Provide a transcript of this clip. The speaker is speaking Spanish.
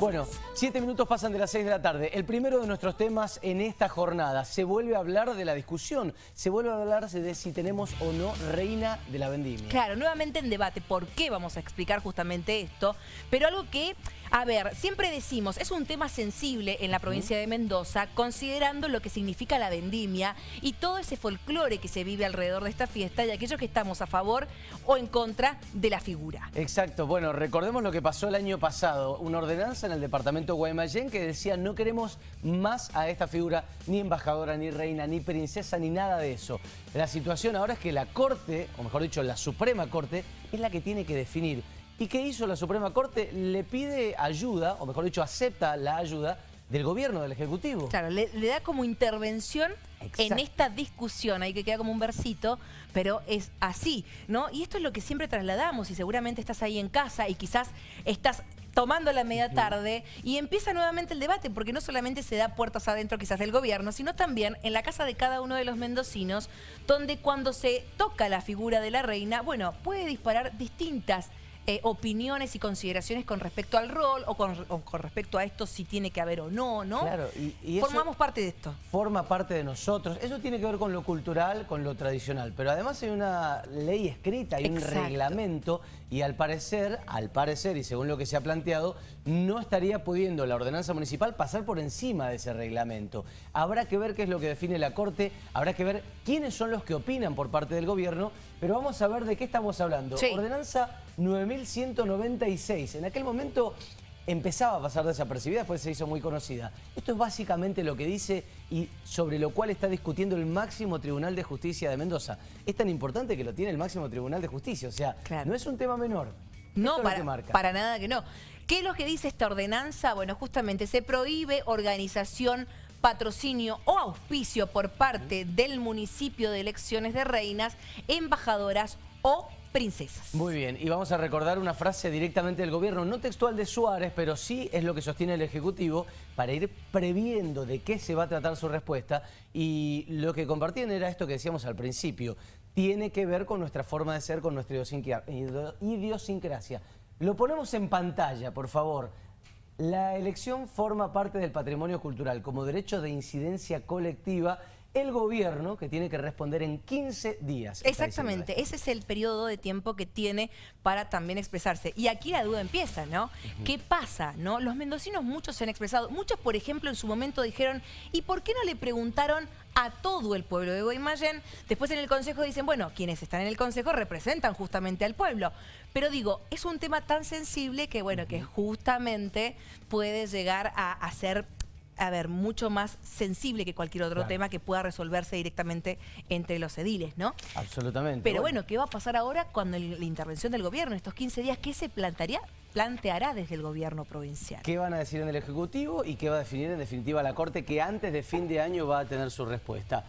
Bueno, siete minutos pasan de las seis de la tarde. El primero de nuestros temas en esta jornada. Se vuelve a hablar de la discusión. Se vuelve a hablar de si tenemos o no reina de la vendimia. Claro, nuevamente en debate. ¿Por qué vamos a explicar justamente esto? Pero algo que, a ver, siempre decimos, es un tema sensible en la provincia de Mendoza, considerando lo que significa la vendimia y todo ese folclore que se vive alrededor de esta fiesta y aquellos que estamos a favor o en contra de la figura. Exacto. Bueno, recordemos lo que pasó el año pasado. Una ordenanza en el departamento de Guaymallén que decía no queremos más a esta figura, ni embajadora, ni reina, ni princesa, ni nada de eso. La situación ahora es que la Corte, o mejor dicho, la Suprema Corte, es la que tiene que definir. ¿Y qué hizo la Suprema Corte? Le pide ayuda, o mejor dicho, acepta la ayuda del gobierno, del Ejecutivo. Claro, le, da como intervención en esta discusión, hay que queda como un versito, pero es así, ¿no? Y esto es lo que siempre trasladamos y seguramente estás ahí en casa y quizás estás tomando la media tarde y empieza nuevamente el debate, porque no solamente se da puertas adentro quizás del gobierno, sino también en la casa de cada uno de los mendocinos, donde cuando se toca la figura de la reina, bueno, puede disparar distintas eh, opiniones y consideraciones con respecto al rol o con, respecto a esto si tiene que haber o no, ¿no? Claro, y, Formamos parte de esto. Forma parte de nosotros. Eso tiene que ver con lo cultural, con lo tradicional. Pero además hay una ley escrita, hay un reglamento y al parecer, al parecer y según lo que se ha planteado, no estaría pudiendo la ordenanza municipal pasar por encima de ese reglamento. Habrá que ver qué es lo que define la Corte, habrá que ver quiénes son los que opinan por parte del gobierno, pero vamos a ver de qué estamos hablando. Ordenanza 9196. En aquel momento empezaba a pasar desapercibida, después se hizo muy conocida. Esto es básicamente lo que dice y sobre lo cual está discutiendo el máximo Tribunal de Justicia de Mendoza. Es tan importante que lo tiene el máximo Tribunal de Justicia, o sea, no es un tema menor. No, para, para nada que no. ¿Qué es lo que dice esta ordenanza? Bueno, justamente se prohíbe organización patrocinio o auspicio por parte del municipio de elecciones de reinas, embajadoras o princesas. Muy bien, y vamos a recordar una frase directamente del gobierno, no textual de Suárez, pero sí es lo que sostiene el Ejecutivo para ir previendo de qué se va a tratar su respuesta y lo que compartían era esto que decíamos al principio, tiene que ver con nuestra forma de ser, con nuestra idiosincrasia. Lo ponemos en pantalla, por favor. La elección forma parte del patrimonio cultural como derecho de incidencia colectiva el gobierno que tiene que responder en 15 días. Exactamente, ese es el periodo de tiempo que tiene para también expresarse. Y aquí la duda empieza, ¿no? ¿Qué pasa? no? Los mendocinos muchos se han expresado, muchos por ejemplo en su momento dijeron, ¿y por qué no le preguntaron a todo el pueblo de Guaymallén? Después en el consejo dicen, bueno, quienes están en el consejo representan justamente al pueblo. Pero digo, es un tema tan sensible que bueno, que justamente puede llegar a, a ser a ver, mucho más sensible que cualquier otro tema que pueda resolverse directamente entre los ediles, ¿no? Absolutamente. Pero bueno, ¿qué va a pasar ahora cuando la intervención del gobierno, estos 15 días, qué se plantearía? planteará desde el gobierno provincial. ¿Qué van a decir en el Ejecutivo y qué va a definir en definitiva la Corte que antes de fin de año va a tener su respuesta?